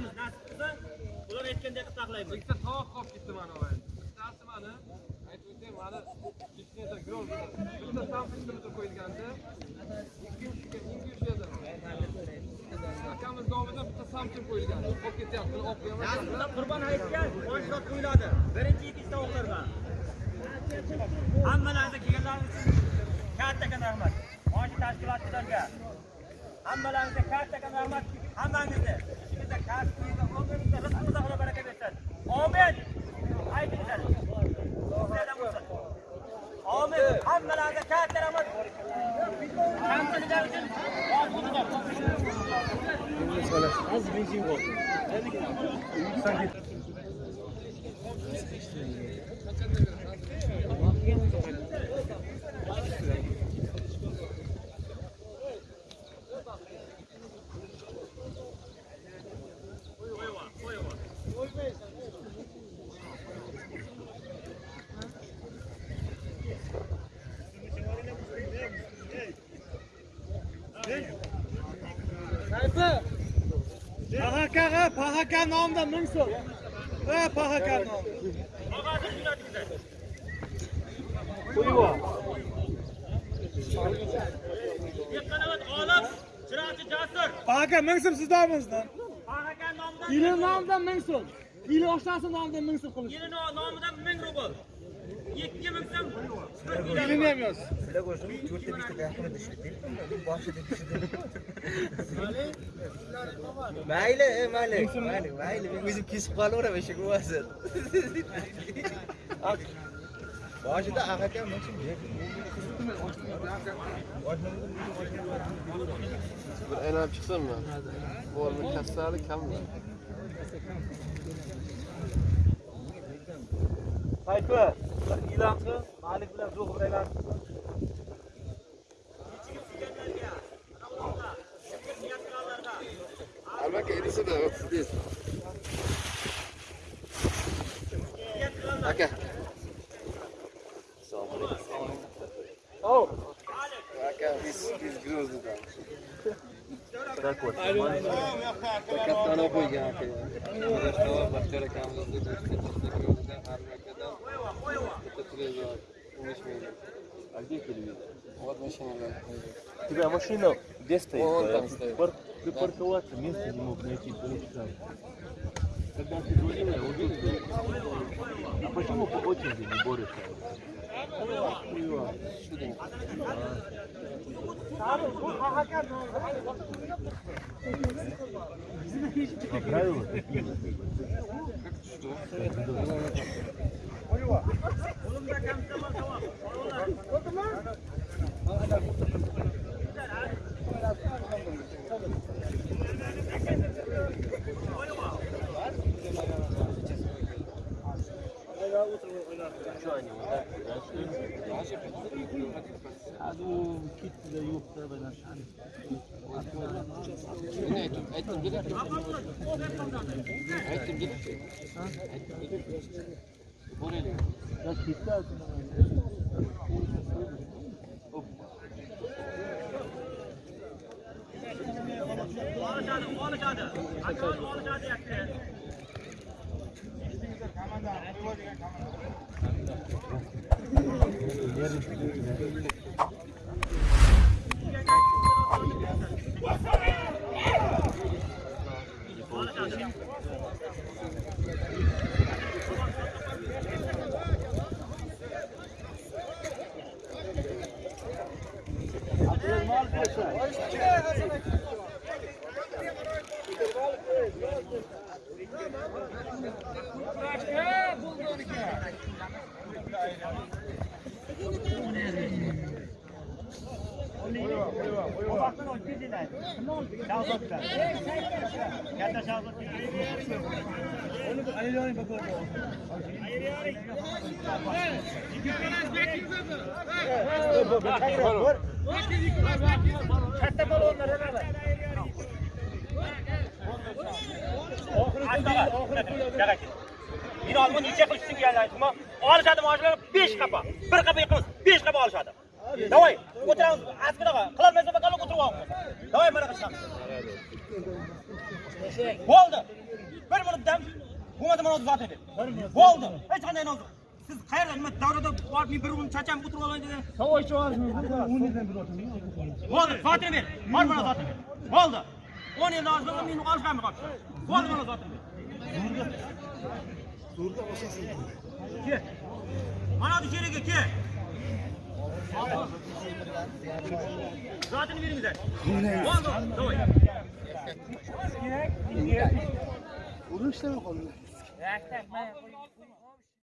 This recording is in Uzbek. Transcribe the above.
saqlaymiz nasib qilsa ular aytgandek qilib saqlaymiz ikkita tovoq qolib ketdi mana bu bittasi mani aytib o'taymi mani litre gol bitta samsungda qo'yilganda ikkinchisiga ingushiyada akamiz nomidan bitta samsung qo'yilgan qolib ketyapti buni olib qo'yaman qurbon hayitga boshliq qo'yiladi birinchi ikkinchi tovuqlarga hammalaringizga kelganlaringiz uchun kattakon rahmat. Mana shu tashkilotchilarga hammalaringizga kattakon rahmat. Hammangizni hammalarga katta rahmat kamchiliklar uchun az rejim bo'lsin Pahakaga, Pahaka nomida ming so'm. Ha, Pahaka nomida. og'asiz jo'natinglar Yiqqanavat olim, chiroqchi jasur. Pahaka ming so'm sizdamizdan. Pahakan nomidan Yili nomidan ming so'm. Yili oshnasi nomidan ming so'm qilish. yili nomidan 1000 rubl. 2000 so'm. Yilini ham yoz. mayli e, mayli mayli mayli men o'zim kesib qolaveraman shu bo'lmasin boshida aka mensin bir aylanib chiqsinmi bo'lmi kassali kammi Hayfi, e'lon qil. Malik bilan Zuhur bir qil. albatta edisida o'ttiz aka Oh, aka biz biz grozdida kattani qo'ygan aka baxtiyor akamizni bitta televizor o'n besh million а где телевизор вот машина У тебя машина где стоит? Вон там стоит. пар- Припарковаться место не мог найти полчаса. Когда ты звонил, я увидел. А почему по очереди не борешься? А. Что они вот Hadi o gitti de yoktu ben aşağıya. Ne ettim? Ettim gider. Ettim gider. Ettim gider. Buraya. Ya gitti artık. Olacağını, olacağını. Akıl olacağını yaktı. İşte kamanda, bir var ya kamanda. Yer üstü. Katta shahzod. Katta Meni olma necha qilishsin kelganlar. Olishadi mashinalar 5 qapa. Bir qapa yiqimiz, 5 qapa olishadi. Davay, o'tiramiz, askaraga. Qilolmaysa bakalab o'tirib olamiz. Davay, mana qilamiz. Bo'ldi. Bir minutdan hukumat mana zot edi. Bo'ldi. Hech qanday noz. Siz qayerda nima davrada borib men bir kun chacham o'tirib olay dedi. Savoychi ovozmi? Bo'ldi, zotini ber. Bor mana zotini ber. Bo'ldi. 10 yil oldin meni olishganmi qolibdi. Bo'ldi mana zotini ber. Durdu. Durdu basasın. Ki. Bana bir kere ki. Zaten verin bize. Oldu. Doğru. Bunu işte mi konuda? Rekten ben yapayım.